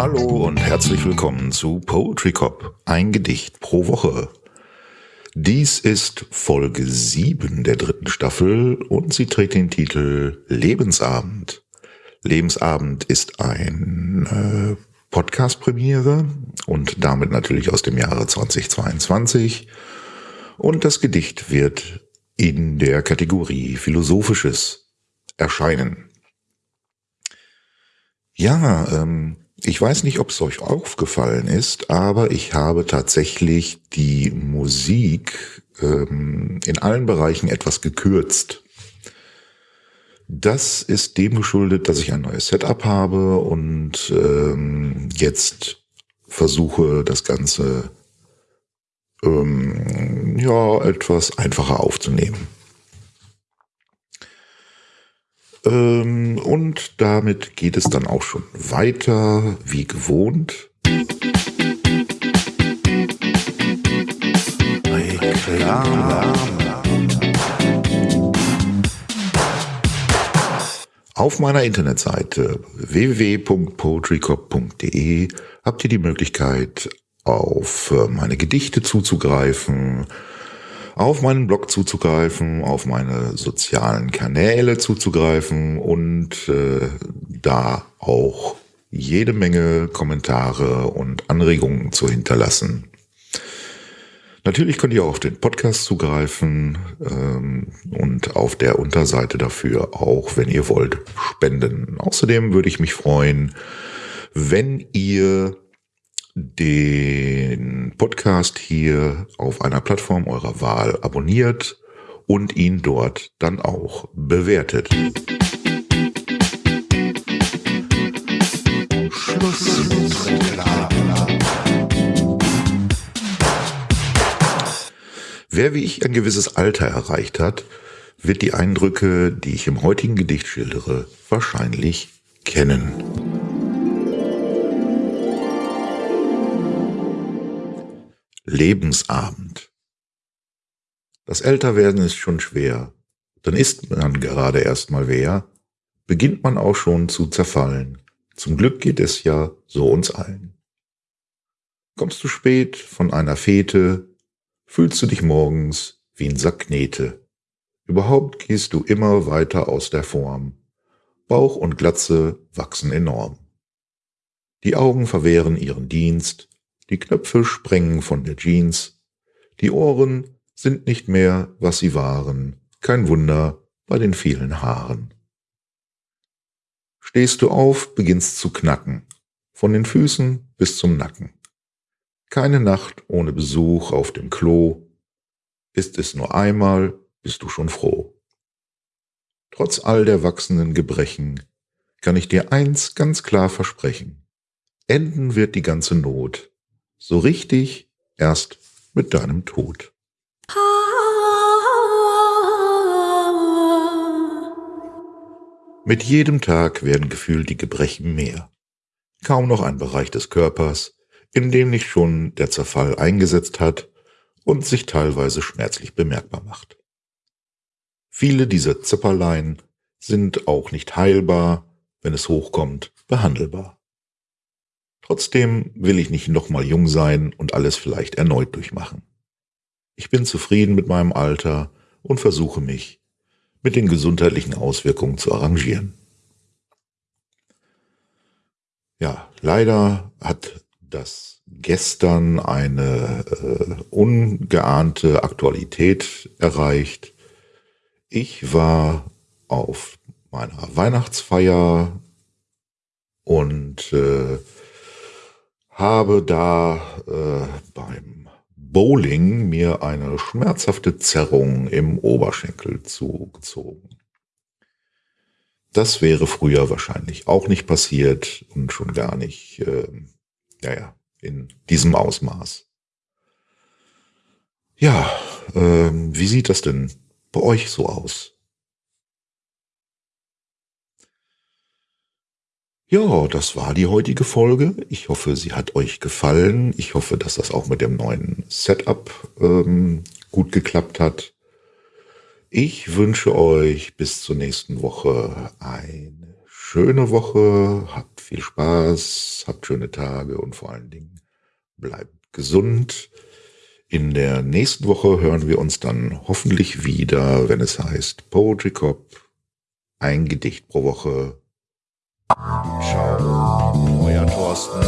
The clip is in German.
Hallo und herzlich willkommen zu Poetry Cop, ein Gedicht pro Woche. Dies ist Folge 7 der dritten Staffel und sie trägt den Titel Lebensabend. Lebensabend ist ein äh, Podcast-Premiere und damit natürlich aus dem Jahre 2022. Und das Gedicht wird in der Kategorie Philosophisches erscheinen. Ja, ähm, ich weiß nicht, ob es euch aufgefallen ist, aber ich habe tatsächlich die Musik ähm, in allen Bereichen etwas gekürzt. Das ist dem geschuldet, dass ich ein neues Setup habe und ähm, jetzt versuche, das Ganze ähm, ja etwas einfacher aufzunehmen. Ähm, und damit geht es dann auch schon weiter, wie gewohnt. Auf meiner Internetseite www.poetrycop.de habt ihr die Möglichkeit, auf äh, meine Gedichte zuzugreifen, auf meinen Blog zuzugreifen, auf meine sozialen Kanäle zuzugreifen und äh, da auch jede Menge Kommentare und Anregungen zu hinterlassen. Natürlich könnt ihr auch auf den Podcast zugreifen ähm, und auf der Unterseite dafür auch, wenn ihr wollt, spenden. Außerdem würde ich mich freuen, wenn ihr den Podcast hier auf einer Plattform eurer Wahl abonniert und ihn dort dann auch bewertet. Wer wie ich ein gewisses Alter erreicht hat, wird die Eindrücke, die ich im heutigen Gedicht schildere, wahrscheinlich kennen. Lebensabend. Das Älterwerden ist schon schwer. Dann ist man gerade erst mal wer, beginnt man auch schon zu zerfallen. Zum Glück geht es ja so uns allen. Kommst du spät von einer Fete, fühlst du dich morgens wie ein Sack Knete. Überhaupt gehst du immer weiter aus der Form. Bauch und Glatze wachsen enorm. Die Augen verwehren ihren Dienst, die Knöpfe sprengen von der Jeans. Die Ohren sind nicht mehr, was sie waren. Kein Wunder bei den vielen Haaren. Stehst du auf, beginnst zu knacken. Von den Füßen bis zum Nacken. Keine Nacht ohne Besuch auf dem Klo. Ist es nur einmal, bist du schon froh. Trotz all der wachsenden Gebrechen kann ich dir eins ganz klar versprechen. Enden wird die ganze Not so richtig erst mit deinem Tod. Mit jedem Tag werden gefühlt die Gebrechen mehr. Kaum noch ein Bereich des Körpers, in dem nicht schon der Zerfall eingesetzt hat und sich teilweise schmerzlich bemerkbar macht. Viele dieser Zipperlein sind auch nicht heilbar, wenn es hochkommt, behandelbar. Trotzdem will ich nicht nochmal jung sein und alles vielleicht erneut durchmachen. Ich bin zufrieden mit meinem Alter und versuche mich mit den gesundheitlichen Auswirkungen zu arrangieren. Ja, leider hat das gestern eine äh, ungeahnte Aktualität erreicht. Ich war auf meiner Weihnachtsfeier und äh, habe da äh, beim Bowling mir eine schmerzhafte Zerrung im Oberschenkel zugezogen. Das wäre früher wahrscheinlich auch nicht passiert und schon gar nicht, äh, naja, in diesem Ausmaß. Ja, äh, wie sieht das denn bei euch so aus? Ja, das war die heutige Folge. Ich hoffe, sie hat euch gefallen. Ich hoffe, dass das auch mit dem neuen Setup ähm, gut geklappt hat. Ich wünsche euch bis zur nächsten Woche eine schöne Woche, habt viel Spaß, habt schöne Tage und vor allen Dingen bleibt gesund. In der nächsten Woche hören wir uns dann hoffentlich wieder, wenn es heißt Poetry Cop, ein Gedicht pro Woche. Ciao, euer Thorsten.